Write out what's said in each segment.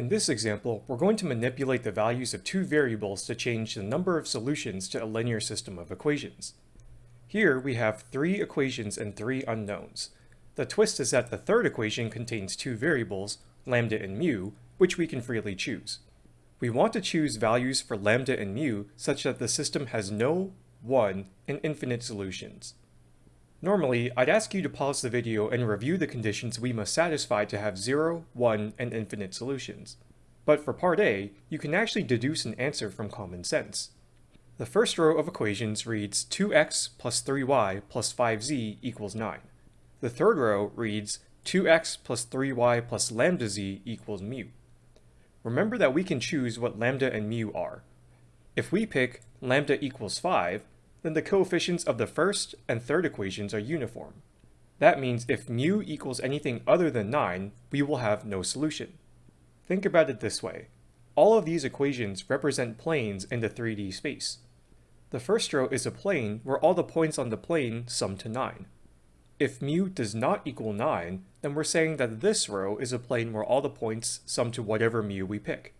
In this example, we're going to manipulate the values of two variables to change the number of solutions to a linear system of equations. Here we have three equations and three unknowns. The twist is that the third equation contains two variables, lambda and mu, which we can freely choose. We want to choose values for lambda and mu such that the system has no, one, and infinite solutions. Normally, I'd ask you to pause the video and review the conditions we must satisfy to have 0, 1, and infinite solutions. But for part A, you can actually deduce an answer from common sense. The first row of equations reads 2x plus 3y plus 5z equals 9. The third row reads 2x plus 3y plus lambda z equals mu. Remember that we can choose what lambda and mu are. If we pick lambda equals 5, then the coefficients of the first and third equations are uniform. That means if mu equals anything other than 9, we will have no solution. Think about it this way. All of these equations represent planes in the 3D space. The first row is a plane where all the points on the plane sum to 9. If mu does not equal 9, then we're saying that this row is a plane where all the points sum to whatever mu we pick.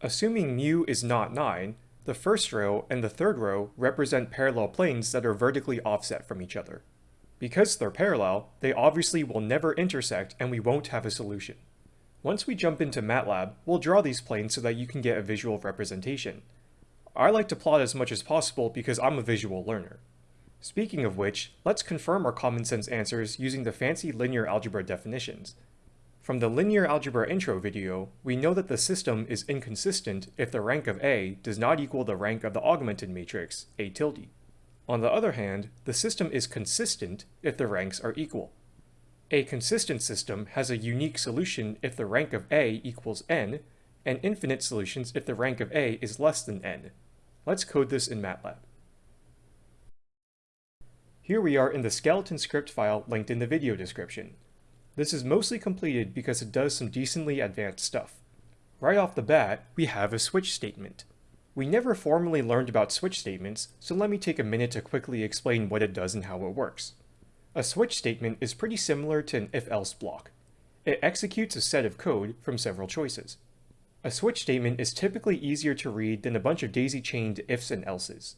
Assuming mu is not 9, the first row and the third row represent parallel planes that are vertically offset from each other. Because they're parallel, they obviously will never intersect and we won't have a solution. Once we jump into MATLAB, we'll draw these planes so that you can get a visual representation. I like to plot as much as possible because I'm a visual learner. Speaking of which, let's confirm our common sense answers using the fancy linear algebra definitions. From the linear algebra intro video, we know that the system is inconsistent if the rank of A does not equal the rank of the augmented matrix, A tilde. On the other hand, the system is consistent if the ranks are equal. A consistent system has a unique solution if the rank of A equals n, and infinite solutions if the rank of A is less than n. Let's code this in MATLAB. Here we are in the skeleton script file linked in the video description. This is mostly completed because it does some decently advanced stuff. Right off the bat, we have a switch statement. We never formally learned about switch statements, so let me take a minute to quickly explain what it does and how it works. A switch statement is pretty similar to an if-else block. It executes a set of code from several choices. A switch statement is typically easier to read than a bunch of daisy-chained ifs and elses.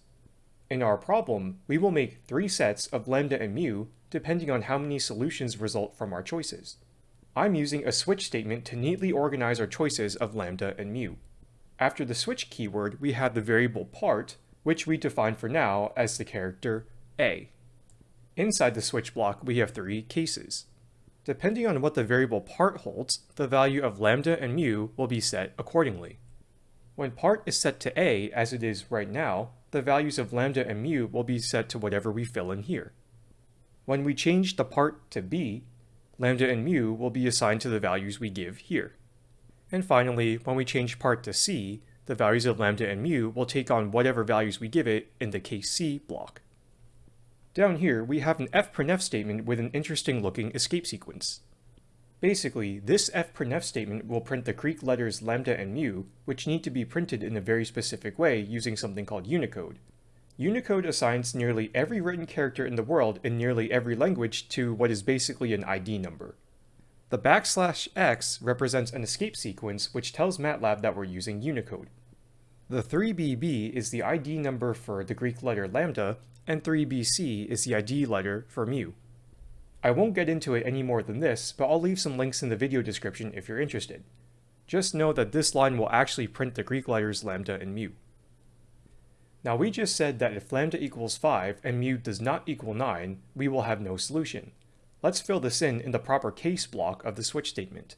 In our problem, we will make three sets of lambda and mu depending on how many solutions result from our choices. I'm using a switch statement to neatly organize our choices of lambda and mu. After the switch keyword, we have the variable part, which we define for now as the character a. Inside the switch block, we have three cases. Depending on what the variable part holds, the value of lambda and mu will be set accordingly. When part is set to a, as it is right now, the values of lambda and mu will be set to whatever we fill in here. When we change the part to b, lambda and mu will be assigned to the values we give here. And finally, when we change part to c, the values of lambda and mu will take on whatever values we give it in the case c block. Down here, we have an fprintf statement with an interesting looking escape sequence. Basically, this fprintf statement will print the Greek letters lambda and mu, which need to be printed in a very specific way using something called Unicode. Unicode assigns nearly every written character in the world in nearly every language to what is basically an ID number. The backslash x represents an escape sequence which tells MATLAB that we're using Unicode. The 3BB is the ID number for the Greek letter lambda, and 3BC is the ID letter for mu. I won't get into it any more than this, but I'll leave some links in the video description if you're interested. Just know that this line will actually print the Greek letters lambda and mu. Now we just said that if lambda equals 5 and mu does not equal 9, we will have no solution. Let's fill this in in the proper case block of the switch statement.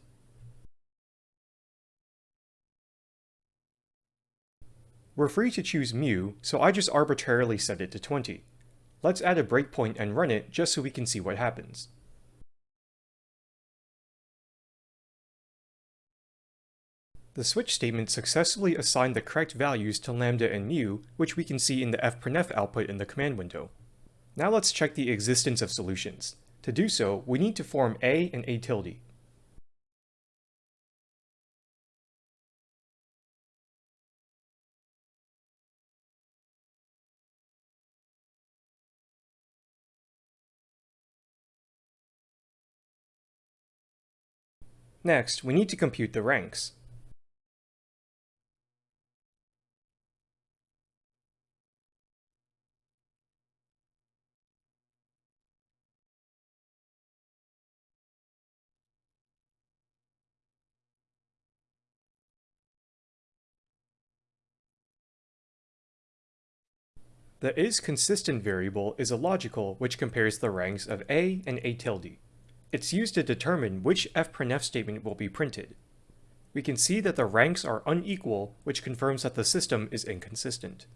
We're free to choose mu, so I just arbitrarily set it to 20. Let's add a breakpoint and run it just so we can see what happens. The switch statement successfully assigned the correct values to lambda and mu, which we can see in the fprintf output in the command window. Now let's check the existence of solutions. To do so, we need to form A and A tilde. Next, we need to compute the ranks. The isConsistent variable is a logical which compares the ranks of a and a tilde. It's used to determine which fprintf statement will be printed. We can see that the ranks are unequal, which confirms that the system is inconsistent.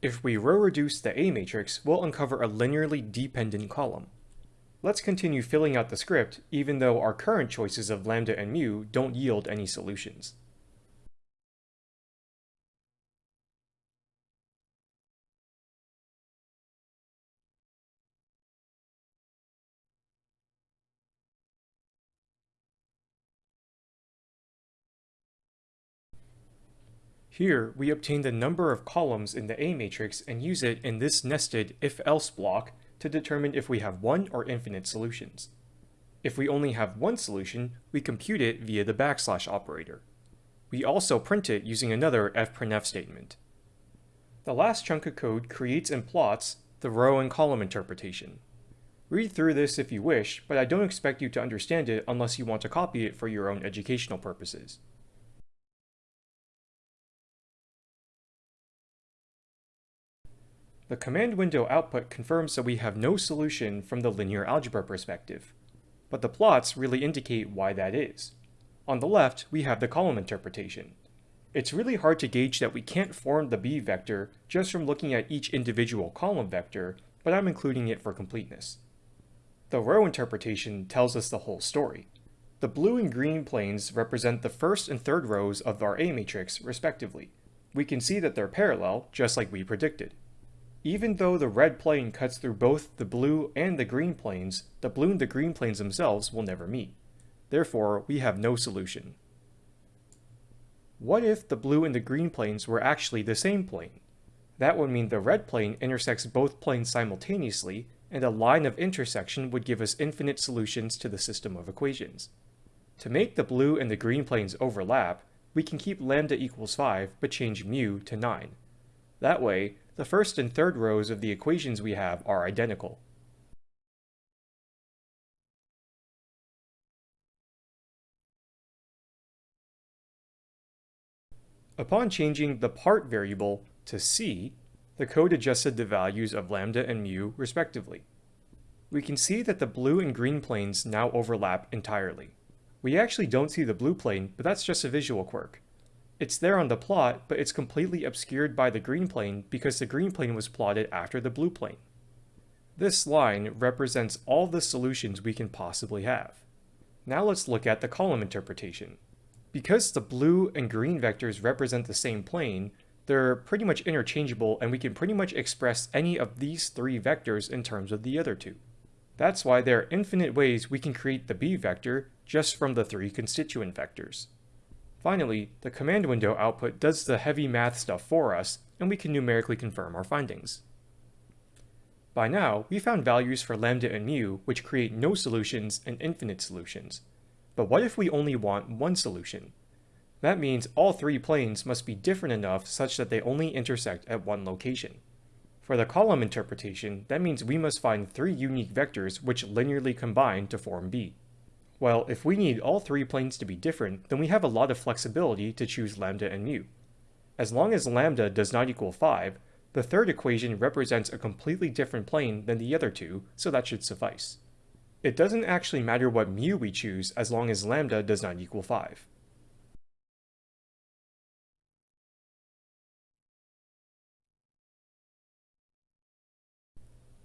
If we row reduce the A matrix, we'll uncover a linearly dependent column. Let's continue filling out the script, even though our current choices of lambda and mu don't yield any solutions. Here, we obtain the number of columns in the A matrix and use it in this nested if-else block to determine if we have one or infinite solutions. If we only have one solution, we compute it via the backslash operator. We also print it using another fprintf statement. The last chunk of code creates and plots the row and column interpretation. Read through this if you wish, but I don't expect you to understand it unless you want to copy it for your own educational purposes. The command window output confirms that we have no solution from the linear algebra perspective, but the plots really indicate why that is. On the left, we have the column interpretation. It's really hard to gauge that we can't form the b vector just from looking at each individual column vector, but I'm including it for completeness. The row interpretation tells us the whole story. The blue and green planes represent the first and third rows of our A matrix, respectively. We can see that they're parallel, just like we predicted. Even though the red plane cuts through both the blue and the green planes, the blue and the green planes themselves will never meet. Therefore, we have no solution. What if the blue and the green planes were actually the same plane? That would mean the red plane intersects both planes simultaneously, and a line of intersection would give us infinite solutions to the system of equations. To make the blue and the green planes overlap, we can keep lambda equals 5 but change mu to 9. That way, the first and third rows of the equations we have are identical. Upon changing the part variable to c, the code adjusted the values of lambda and mu respectively. We can see that the blue and green planes now overlap entirely. We actually don't see the blue plane, but that's just a visual quirk. It's there on the plot, but it's completely obscured by the green plane because the green plane was plotted after the blue plane. This line represents all the solutions we can possibly have. Now let's look at the column interpretation. Because the blue and green vectors represent the same plane, they're pretty much interchangeable and we can pretty much express any of these three vectors in terms of the other two. That's why there are infinite ways we can create the b vector just from the three constituent vectors. Finally, the command window output does the heavy math stuff for us, and we can numerically confirm our findings. By now, we found values for lambda and mu which create no solutions and infinite solutions. But what if we only want one solution? That means all three planes must be different enough such that they only intersect at one location. For the column interpretation, that means we must find three unique vectors which linearly combine to form B. Well, if we need all three planes to be different, then we have a lot of flexibility to choose lambda and mu. As long as lambda does not equal 5, the third equation represents a completely different plane than the other two, so that should suffice. It doesn't actually matter what mu we choose as long as lambda does not equal 5.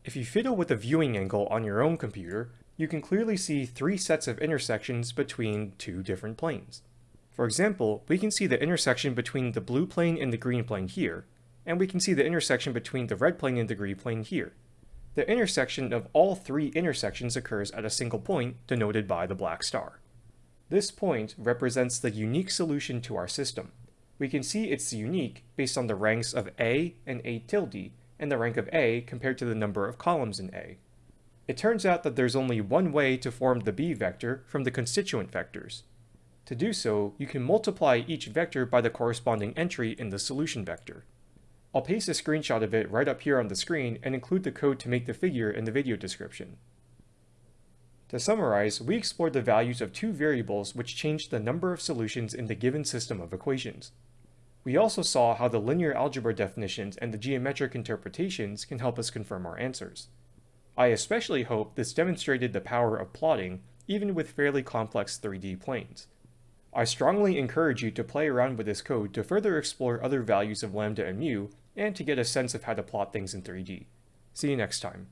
If you fiddle with the viewing angle on your own computer, you can clearly see three sets of intersections between two different planes. For example, we can see the intersection between the blue plane and the green plane here, and we can see the intersection between the red plane and the green plane here. The intersection of all three intersections occurs at a single point denoted by the black star. This point represents the unique solution to our system. We can see it's unique based on the ranks of A and A tilde, and the rank of A compared to the number of columns in A. It turns out that there's only one way to form the b vector from the constituent vectors. To do so, you can multiply each vector by the corresponding entry in the solution vector. I'll paste a screenshot of it right up here on the screen and include the code to make the figure in the video description. To summarize, we explored the values of two variables which changed the number of solutions in the given system of equations. We also saw how the linear algebra definitions and the geometric interpretations can help us confirm our answers. I especially hope this demonstrated the power of plotting even with fairly complex 3D planes. I strongly encourage you to play around with this code to further explore other values of lambda and mu, and to get a sense of how to plot things in 3D. See you next time.